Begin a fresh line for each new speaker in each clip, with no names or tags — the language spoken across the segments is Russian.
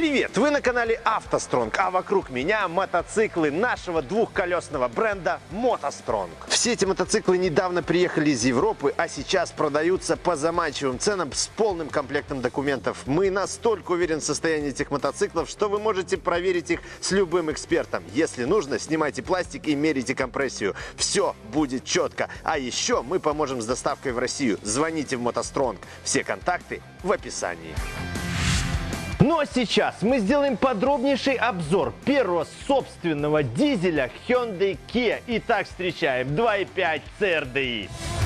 Привет! Вы на канале автостронг, а вокруг меня мотоциклы нашего двухколесного бренда мотостронг. Все эти мотоциклы недавно приехали из Европы, а сейчас продаются по заманчивым ценам с полным комплектом документов. Мы настолько уверены в состоянии этих мотоциклов, что вы можете проверить их с любым экспертом. Если нужно, снимайте пластик и мерите компрессию. Все будет четко. А еще мы поможем с доставкой в Россию. Звоните в мотостронг. Все контакты в описании. Но сейчас мы сделаем подробнейший обзор первого собственного дизеля Hyundai Kia. Итак, встречаем 2.5 CRDI.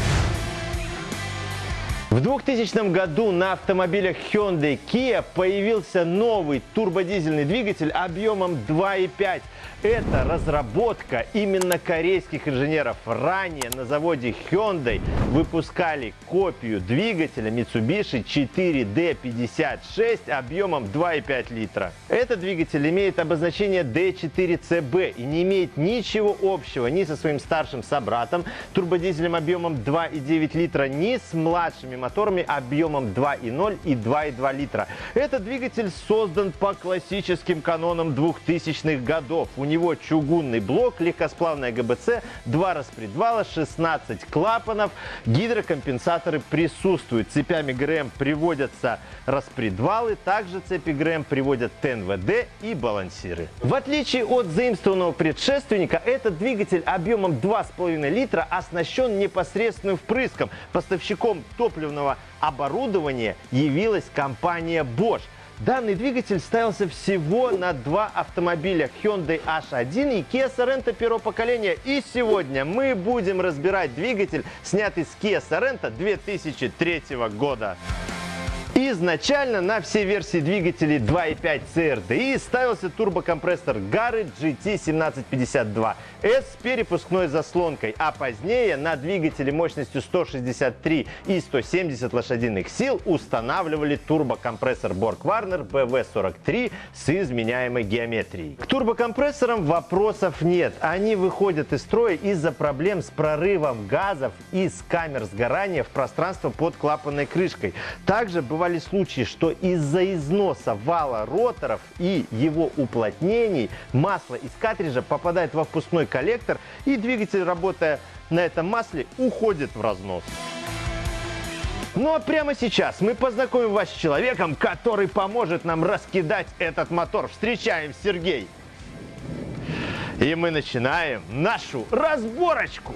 В 2000 году на автомобилях Hyundai Kia появился новый турбодизельный двигатель объемом 2.5 это разработка именно корейских инженеров. Ранее на заводе Hyundai выпускали копию двигателя Mitsubishi 4D56 объемом 2,5 литра. Этот двигатель имеет обозначение D4CB и не имеет ничего общего ни со своим старшим собратом турбодизелем объемом 2,9 литра, ни с младшими моторами объемом 2,0 и 2,2 литра. Этот двигатель создан по классическим канонам 2000-х годов. У него чугунный блок, легкосплавная ГБЦ, два распредвала, 16 клапанов, гидрокомпенсаторы присутствуют. Цепями ГРМ приводятся распредвалы, также цепи ГРМ приводят ТНВД и балансиры. В отличие от заимствованного предшественника, этот двигатель объемом 2,5 литра оснащен непосредственным впрыском. Поставщиком топливного оборудования явилась компания Bosch. Данный двигатель ставился всего на два автомобиля Hyundai H1 и Kia Sorento первого поколения. И сегодня мы будем разбирать двигатель, снятый с Kia Sorento 2003 года. Изначально на все версии двигателей 2.5 CRDI ставился турбокомпрессор Gary GT1752S с перепускной заслонкой, а позднее на двигатели мощностью 163 и 170 лошадиных сил устанавливали турбокомпрессор Borg Warner BV43 с изменяемой геометрией. К турбокомпрессорам вопросов нет. Они выходят из строя из-за проблем с прорывом газов из камер сгорания в пространство под клапанной крышкой. Также бывает бывали случаи, что из-за износа вала роторов и его уплотнений масло из картриджа попадает во впускной коллектор и двигатель, работая на этом масле, уходит в разнос. Ну а прямо сейчас мы познакомим вас с человеком, который поможет нам раскидать этот мотор. Встречаем Сергей. И мы начинаем нашу разборочку.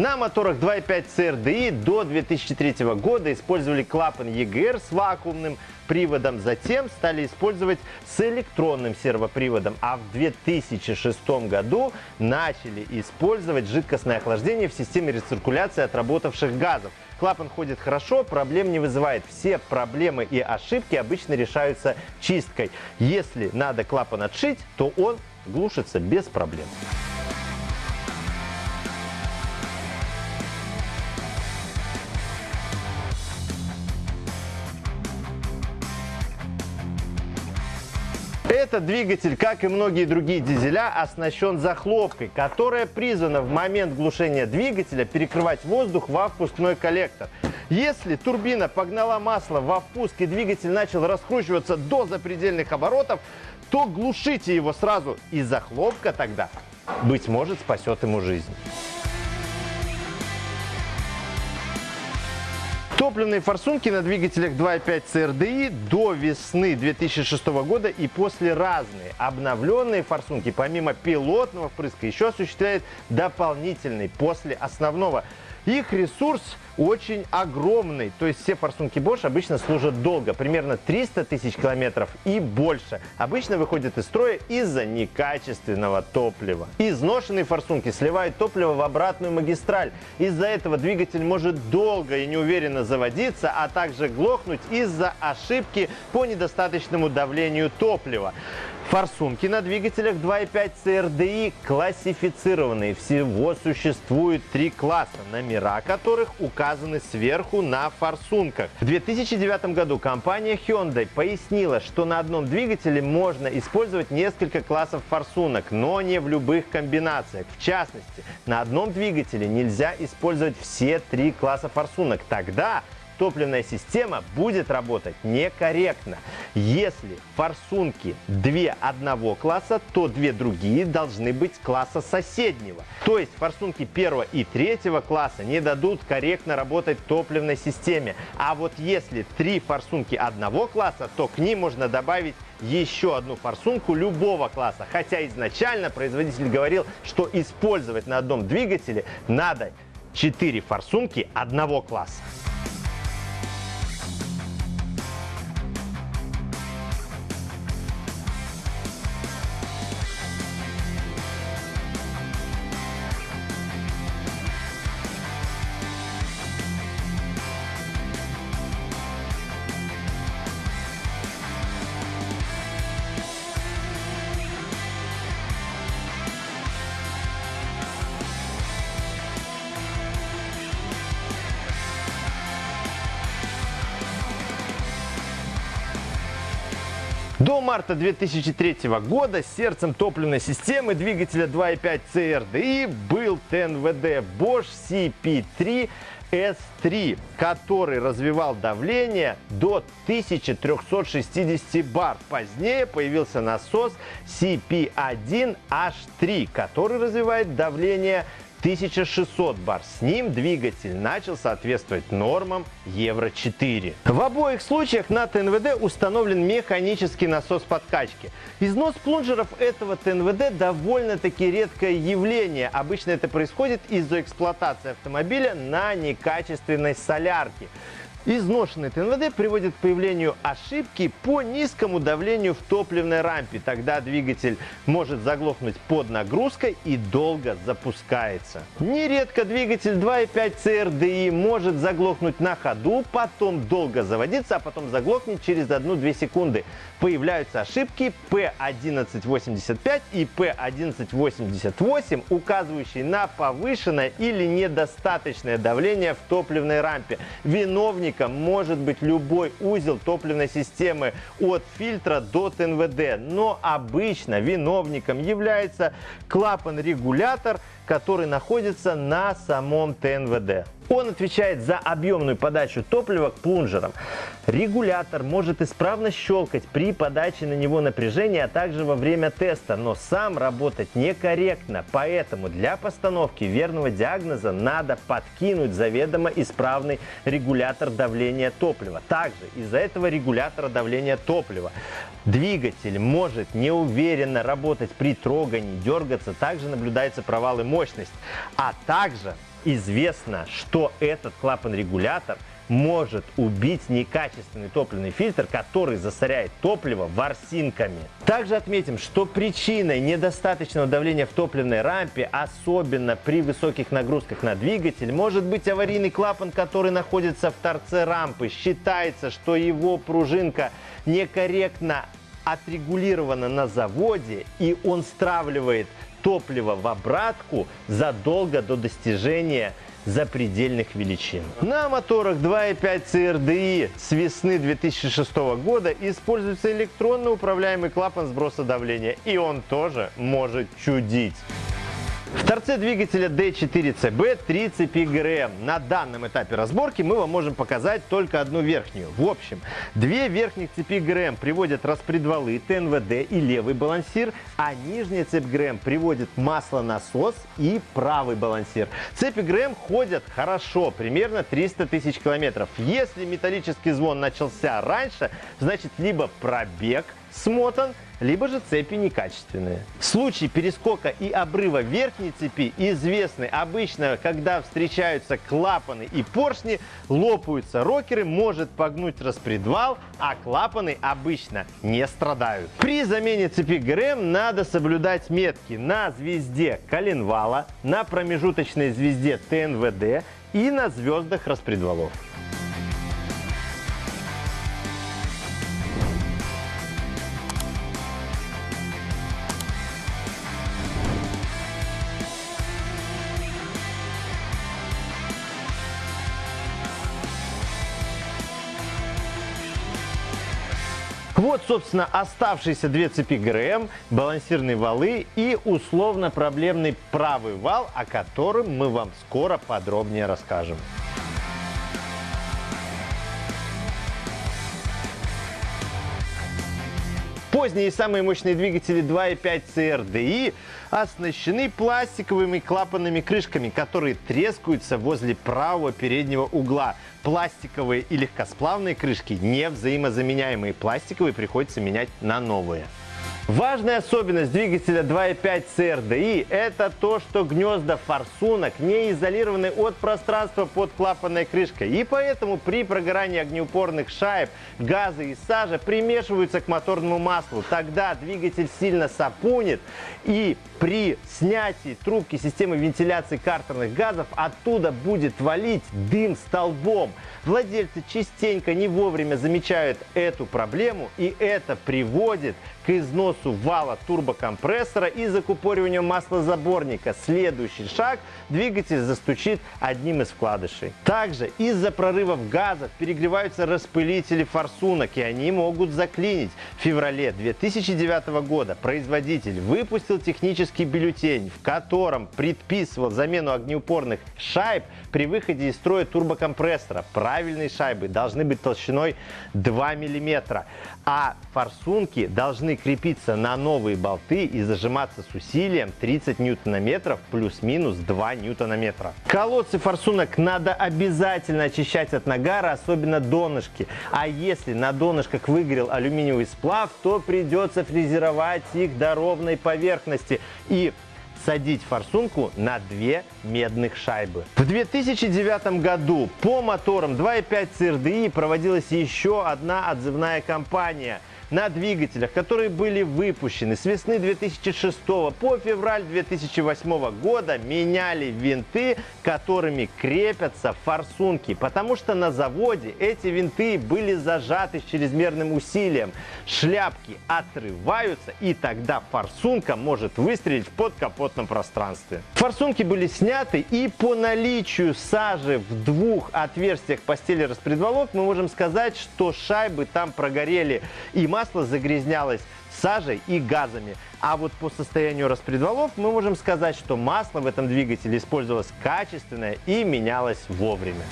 На моторах 2.5 CRDI до 2003 года использовали клапан EGR с вакуумным приводом, затем стали использовать с электронным сервоприводом, а в 2006 году начали использовать жидкостное охлаждение в системе рециркуляции отработавших газов. Клапан ходит хорошо, проблем не вызывает. Все проблемы и ошибки обычно решаются чисткой. Если надо клапан отшить, то он глушится без проблем. Этот двигатель, как и многие другие дизеля, оснащен захлопкой, которая призвана в момент глушения двигателя перекрывать воздух во впускной коллектор. Если турбина погнала масло во впуск и двигатель начал раскручиваться до запредельных оборотов, то глушите его сразу, и захлопка тогда, быть может, спасет ему жизнь. Топливные форсунки на двигателях 2.5 CRDI до весны 2006 года и после разные. Обновленные форсунки помимо пилотного впрыска еще осуществляют дополнительный после основного. Их ресурс очень огромный. То есть все форсунки Bosch обычно служат долго, примерно 300 тысяч километров и больше. Обычно выходят из строя из-за некачественного топлива. Изношенные форсунки сливают топливо в обратную магистраль. Из-за этого двигатель может долго и неуверенно заводиться, а также глохнуть из-за ошибки по недостаточному давлению топлива. Форсунки на двигателях 2.5 CRDI классифицированные. Всего существует три класса, номера которых указаны сверху на форсунках. В 2009 году компания Hyundai пояснила, что на одном двигателе можно использовать несколько классов форсунок, но не в любых комбинациях. В частности, на одном двигателе нельзя использовать все три класса форсунок. Тогда топливная система будет работать некорректно. Если форсунки две одного класса, то две другие должны быть класса соседнего. То есть форсунки первого и третьего класса не дадут корректно работать топливной системе. А вот если три форсунки одного класса, то к ним можно добавить еще одну форсунку любого класса. Хотя изначально производитель говорил, что использовать на одном двигателе надо 4 форсунки одного класса. До марта 2003 года сердцем топливной системы двигателя 2.5 CRDI был ТНВД Bosch CP3 S3, который развивал давление до 1360 бар. Позднее появился насос CP1H3, который развивает давление 1600 бар. С ним двигатель начал соответствовать нормам Евро-4. В обоих случаях на ТНВД установлен механический насос подкачки. Износ плунжеров этого ТНВД довольно-таки редкое явление. Обычно это происходит из-за эксплуатации автомобиля на некачественной солярке. Изношенный ТНВД приводит к появлению ошибки по низкому давлению в топливной рампе. Тогда двигатель может заглохнуть под нагрузкой и долго запускается. Нередко двигатель 2.5 CRDI может заглохнуть на ходу, потом долго заводиться, а потом заглохнет через 1-2 секунды. Появляются ошибки P1185 и P1188, указывающие на повышенное или недостаточное давление в топливной рампе. Виновник виновником может быть любой узел топливной системы от фильтра до ТНВД, но обычно виновником является клапан-регулятор, который находится на самом ТНВД. Он отвечает за объемную подачу топлива к плунжерам. Регулятор может исправно щелкать при подаче на него напряжения, а также во время теста, но сам работать некорректно. Поэтому для постановки верного диагноза надо подкинуть заведомо исправный регулятор давления топлива. Также из-за этого регулятора давления топлива двигатель может неуверенно работать при трогании, дергаться. Также наблюдаются провалы мощности. А также известно, что этот клапан-регулятор может убить некачественный топливный фильтр, который засоряет топливо ворсинками. Также отметим, что причиной недостаточного давления в топливной рампе, особенно при высоких нагрузках на двигатель, может быть аварийный клапан, который находится в торце рампы. Считается, что его пружинка некорректно отрегулирована на заводе и он стравливает топливо в обратку задолго до достижения запредельных величин. На моторах 2.5 CRDI с весны 2006 года используется электронно управляемый клапан сброса давления, и он тоже может чудить. В торце двигателя D4CB 3 цепи ГРМ. На данном этапе разборки мы вам можем показать только одну верхнюю. В общем, две верхних цепи ГРМ приводят распредвалы ТНВД и левый балансир, а нижняя цепь ГРМ приводит маслонасос и правый балансир. Цепи ГРМ ходят хорошо, примерно 300 тысяч километров. Если металлический звон начался раньше, значит либо пробег смотан, либо же цепи некачественные. Случаи перескока и обрыва верхней цепи известны обычно, когда встречаются клапаны и поршни, лопаются рокеры, может погнуть распредвал, а клапаны обычно не страдают. При замене цепи ГРМ надо соблюдать метки на звезде коленвала, на промежуточной звезде ТНВД и на звездах распредвалов. Вот, собственно, оставшиеся две цепи ГРМ, балансирные валы и условно-проблемный правый вал, о котором мы вам скоро подробнее расскажем. Поздние и самые мощные двигатели 2.5 CRDI оснащены пластиковыми клапанными крышками, которые трескаются возле правого переднего угла. Пластиковые и легкосплавные крышки не взаимозаменяемые. Пластиковые приходится менять на новые. Важная особенность двигателя 2.5 CRDI – это то, что гнезда форсунок не изолированы от пространства под клапанной крышкой. И поэтому при прогорании огнеупорных шайб газы и сажа примешиваются к моторному маслу. Тогда двигатель сильно сапунит и при снятии трубки системы вентиляции картерных газов оттуда будет валить дым столбом. Владельцы частенько не вовремя замечают эту проблему и это приводит износу вала турбокомпрессора и закупориванию маслозаборника. Следующий шаг – двигатель застучит одним из вкладышей. Также из-за прорывов газов перегреваются распылители форсунок и они могут заклинить. В феврале 2009 года производитель выпустил технический бюллетень, в котором предписывал замену огнеупорных шайб при выходе из строя турбокомпрессора. Правильные шайбы должны быть толщиной 2 мм, а форсунки должны крепиться на новые болты и зажиматься с усилием 30 ньютонометров плюс-минус 2 ньютонометра. Колодцы форсунок надо обязательно очищать от нагара, особенно донышки. А если на донышках выгорел алюминиевый сплав, то придется фрезеровать их до ровной поверхности и садить форсунку на две медных шайбы. В 2009 году по моторам 2.5 CRDI проводилась еще одна отзывная кампания – на двигателях, которые были выпущены с весны 2006 по февраль 2008 года, меняли винты, которыми крепятся форсунки, потому что на заводе эти винты были зажаты с чрезмерным усилием. Шляпки отрываются, и тогда форсунка может выстрелить в подкапотном пространстве. Форсунки были сняты, и по наличию сажи в двух отверстиях постели распредвалов мы можем сказать, что шайбы там прогорели и масло загрязнялось сажей и газами. А вот по состоянию распредвалов мы можем сказать, что масло в этом двигателе использовалось качественное и менялось вовремя.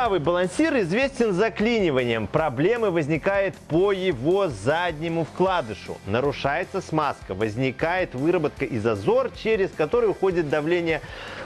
Правый балансир известен заклиниванием. Проблемы возникают по его заднему вкладышу. Нарушается смазка, возникает выработка и зазор, через который уходит давление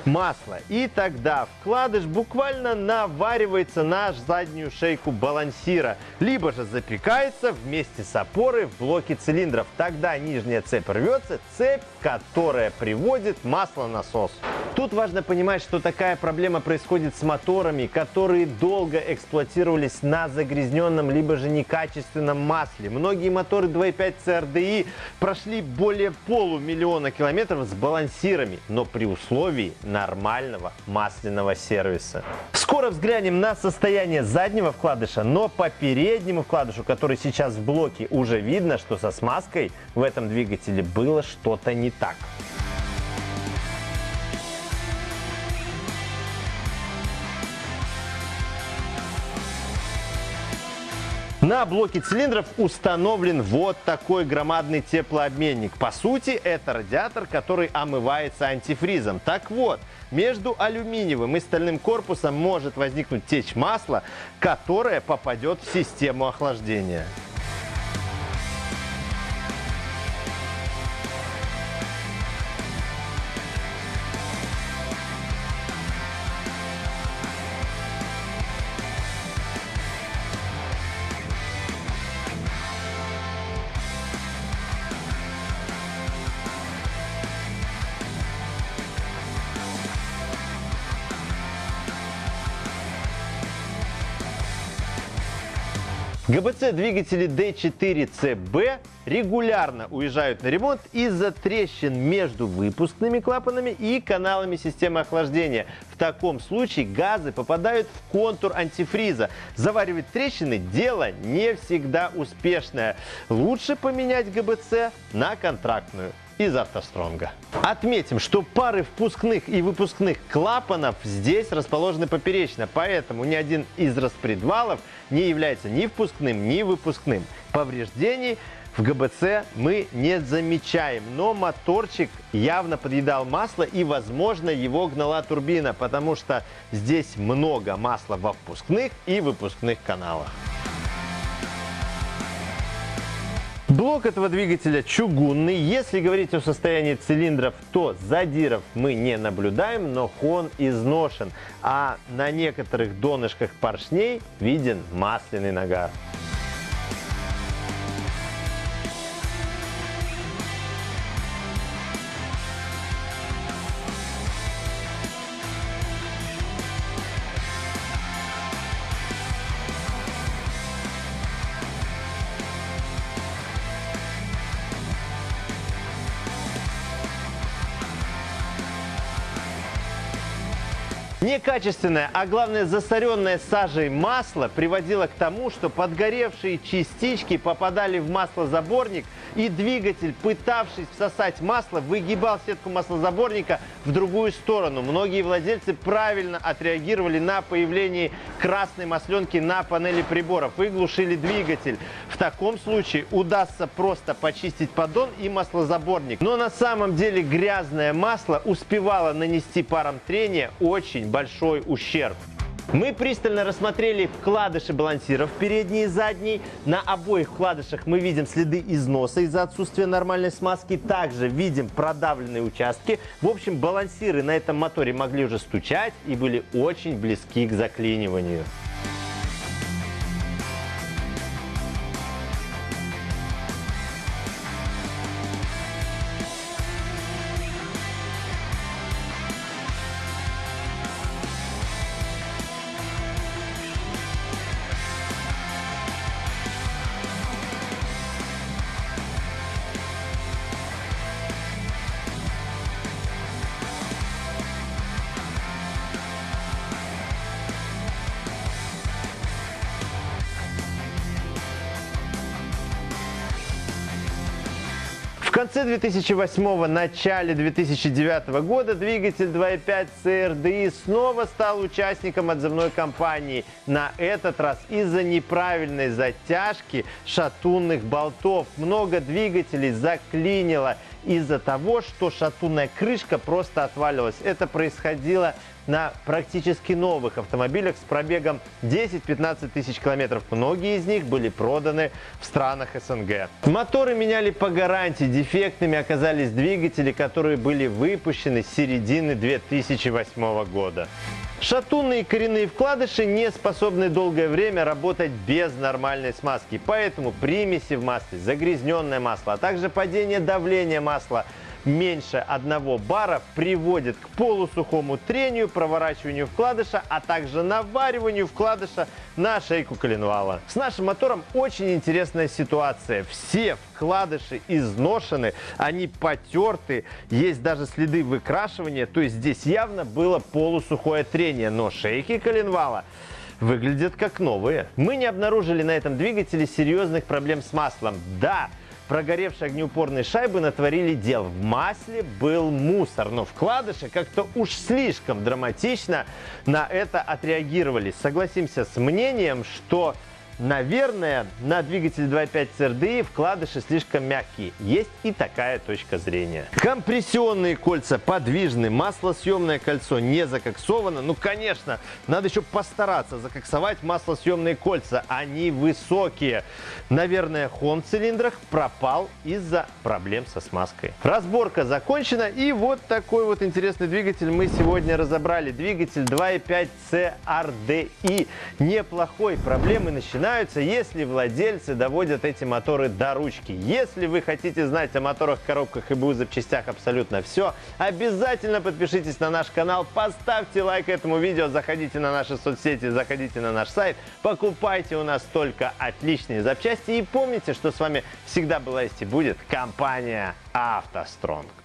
масла. И тогда вкладыш буквально наваривается на заднюю шейку балансира, либо же запекается вместе с опорой в блоке цилиндров. Тогда нижняя цепь рвется, цепь, которая приводит масло насос. Тут важно понимать, что такая проблема происходит с моторами, которые долго эксплуатировались на загрязненном либо же некачественном масле. Многие моторы 2.5 CRDI прошли более полумиллиона километров с балансирами, но при условии нормального масляного сервиса. Скоро взглянем на состояние заднего вкладыша, но по переднему вкладышу, который сейчас в блоке, уже видно, что со смазкой в этом двигателе было что-то не так. На блоке цилиндров установлен вот такой громадный теплообменник. По сути, это радиатор, который омывается антифризом. Так вот, между алюминиевым и стальным корпусом может возникнуть течь масла, которая попадет в систему охлаждения. ГБЦ-двигатели D4CB регулярно уезжают на ремонт из-за трещин между выпускными клапанами и каналами системы охлаждения. В таком случае газы попадают в контур антифриза. Заваривать трещины – дело не всегда успешное. Лучше поменять ГБЦ на контрактную из автостронга. Отметим, что пары впускных и выпускных клапанов здесь расположены поперечно, поэтому ни один из распредвалов не является ни впускным, ни выпускным. Повреждений в ГБЦ мы не замечаем, но моторчик явно подъедал масло и, возможно, его гнала турбина, потому что здесь много масла во впускных и выпускных каналах. Блок этого двигателя чугунный. Если говорить о состоянии цилиндров, то задиров мы не наблюдаем, но хон изношен. А на некоторых донышках поршней виден масляный нагар. Некачественное, а главное засоренное сажей масло приводило к тому, что подгоревшие частички попадали в маслозаборник, и двигатель, пытавшись всосать масло, выгибал сетку маслозаборника в другую сторону. Многие владельцы правильно отреагировали на появление красной масленки на панели приборов и глушили двигатель. В таком случае удастся просто почистить поддон и маслозаборник. Но на самом деле грязное масло успевало нанести паром трения очень большой ущерб. Мы пристально рассмотрели вкладыши балансиров передний и задний. На обоих вкладышах мы видим следы износа из-за отсутствия нормальной смазки. Также видим продавленные участки. В общем, балансиры на этом моторе могли уже стучать и были очень близки к заклиниванию. Конце 2008 начале 2009 года двигатель 2.5 CRDI снова стал участником отзывной кампании. На этот раз из-за неправильной затяжки шатунных болтов. Много двигателей заклинило из-за того, что шатунная крышка просто отваливалась. Это происходило на практически новых автомобилях с пробегом 10-15 тысяч километров. Многие из них были проданы в странах СНГ. Моторы меняли по гарантии. Дефектными оказались двигатели, которые были выпущены с середины 2008 года. Шатунные коренные вкладыши не способны долгое время работать без нормальной смазки. Поэтому примеси в масле, загрязненное масло, а также падение давления масла – меньше одного бара приводит к полусухому трению, проворачиванию вкладыша, а также навариванию вкладыша на шейку коленвала. С нашим мотором очень интересная ситуация. Все вкладыши изношены, они потерты, есть даже следы выкрашивания, то есть здесь явно было полусухое трение, но шейки коленвала выглядят как новые. Мы не обнаружили на этом двигателе серьезных проблем с маслом. Да, прогоревшие огнеупорные шайбы натворили дел. В масле был мусор, но вкладыши как-то уж слишком драматично на это отреагировали. Согласимся с мнением, что наверное, на двигатель 2.5 CRDI вкладыши слишком мягкие. Есть и такая точка зрения. Компрессионные кольца подвижны, маслосъемное кольцо не закоксовано. Ну, конечно, надо еще постараться закоксовать маслосъемные кольца. Они высокие. Наверное, хон в цилиндрах пропал из-за проблем со смазкой. Разборка закончена. И вот такой вот интересный двигатель мы сегодня разобрали. Двигатель 2.5 CRDI. Неплохой. Проблемы начинаются, если владельцы доводят эти моторы до ручки. Если вы хотите знать о моторах, коробках и БУ запчастях абсолютно все, обязательно подпишитесь на наш канал, поставьте лайк этому видео, заходите на наши соцсети, заходите на наш сайт, покупайте у нас только отличные запчасти и помните, что с вами всегда была есть и будет компания «АвтоСтронг».